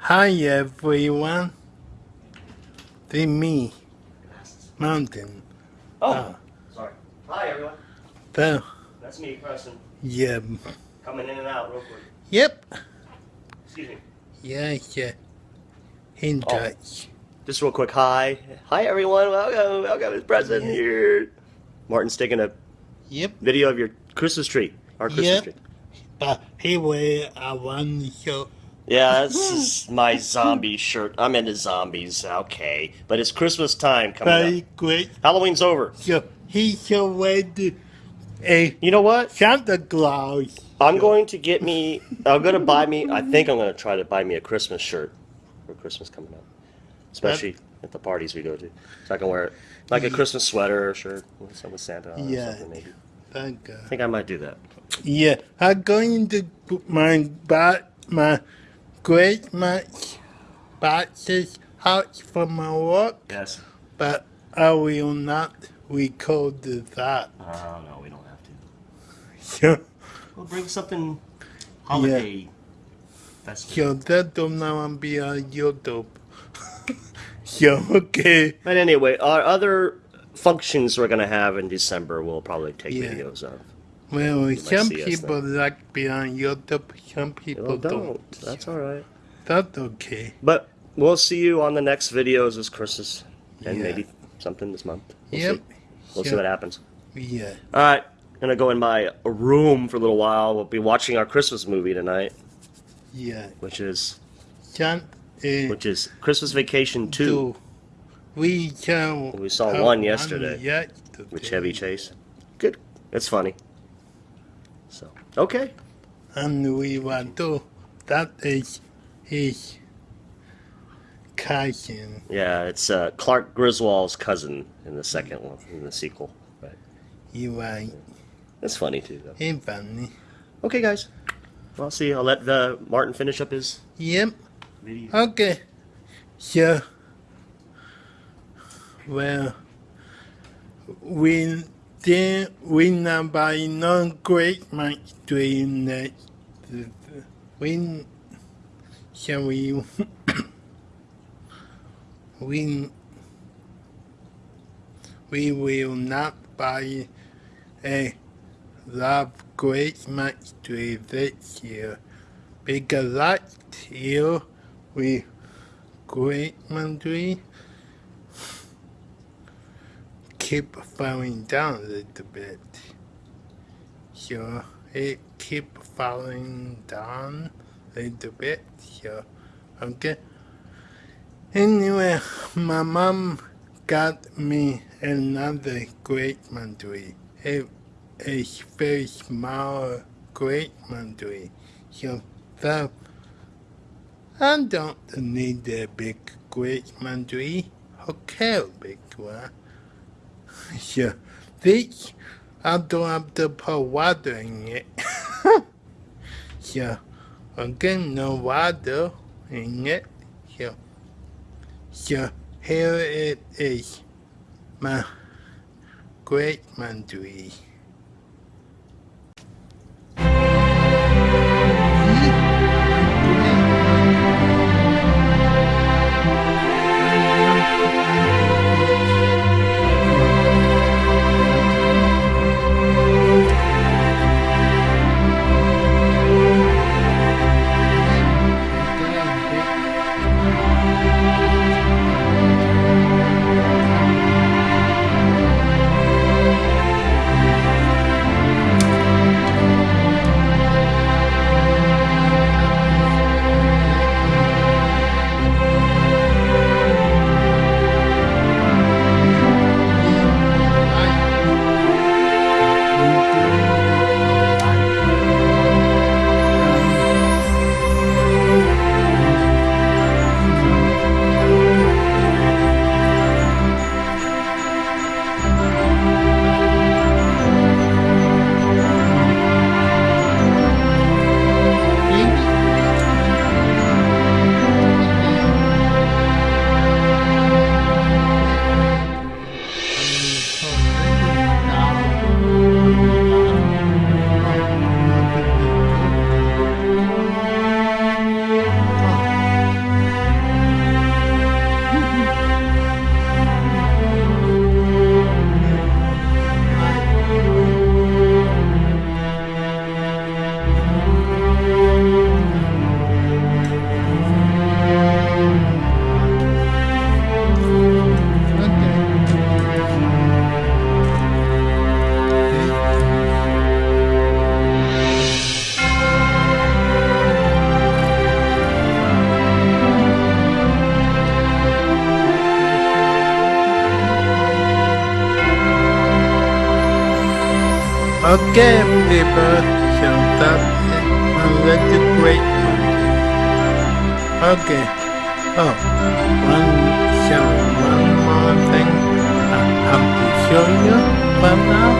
Hi everyone. It's me, Mountain. Oh, Ah. sorry. Hi, everyone. So, That's me, Preston. yeah. Coming in and out real quick. Yep. Excuse me. Yeah, yeah. In Oh. touch. Just real quick. Hi. Hi, everyone. Welcome. Welcome. It's Preston Yeah. here. Martin's taking a Yep. video of your Christmas tree. Our Christmas Yep. tree. But anyway, I want to show. Yeah, this is my zombie shirt. I'm into zombies. Okay. But it's Christmas time coming Very up. great. Halloween's over. So, he's already a You know what? Santa Claus. I'm going to get me. I'm going to buy me. I think I'm going to try to buy me a Christmas shirt for Christmas coming up, especially at the parties we go to, so I can wear it like a Christmas sweater or shirt with Santa on Yeah. or something maybe. Thank God. I think I might do that. Yeah, I'm going to put my bat, my great much boxes out for my work, Yes. but I will not record that. Oh no, we don't have to. So, We'll bring something holiday festive. so that don't now be on YouTube. so, okay. But anyway, our other functions we're gonna have in December, we'll probably take Yeah. videos of. Well, some people like be on YouTube, some people don't. don't. That's all right. That's okay. But we'll see you on the next videos this Christmas, and Yeah. maybe something this month. We'll Yep. see. We'll see what happens. Yeah. All right, gonna go in my room for a little while. We'll be watching our Christmas movie tonight, Yeah. which is Some, uh, which is Christmas Vacation Two, do. We saw. We saw one yesterday. yesterday. with Chevy Chase. Good. It's funny. So okay. And we want to. That is his cousin. Yeah, it's uh, Clark Griswold's cousin in the second one, in the sequel. But You right. That's funny too, though. Ain't funny. Okay, guys. Well, I'll see. I'll let uh, Martin finish up his Yep. video. Okay. So. Well. We then we not buy no great much doing that. We shall we we we will not buy a love great much tree this year because last year we great tree keep falling down a little bit. So it keep falling down a little bit. So okay. Anyway, my mom got me another great tree. A, a very small great tree. So that I don't need a big great tree. Okay, big one. So this I don't have to put water in it. so again no water in it. So so here it is my great tree. Okay, people, so that is a little great one. Okay. Oh, one, so one more thing I have to show you for now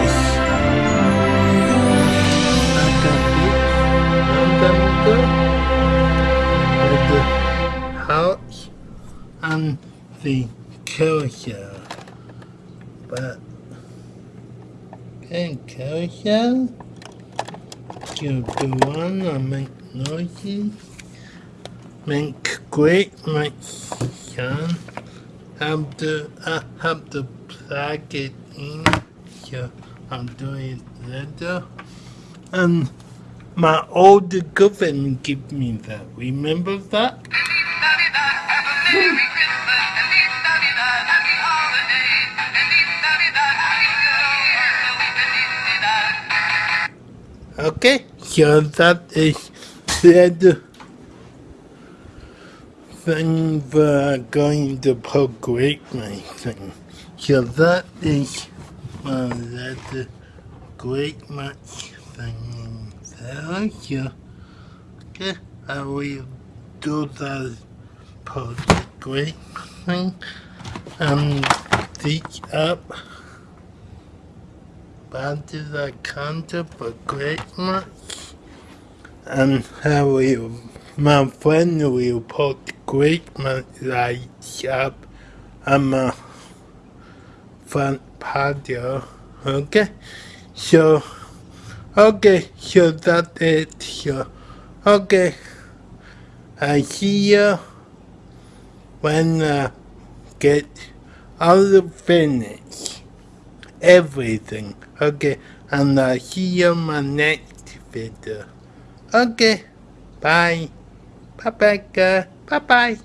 is I got time ago with the house and the carousel. But Okay, carousel. You do one and make noises. Make great much sound. Have to I uh, have to plug it in. So I'm doing later. And my old girlfriend gave me that. Remember that? Okay, so that is the thing we're going to progress my thing. So that is my letter great much thing there. So, okay, I will do that progress thing and dig up to the for great much and I will my friend will put much lights up on my front patio okay. So okay. So that's it so okay. I see you when I get all the finish everything. Okay. And I see you in my next video. Okay. Bye. Bye bye bye bye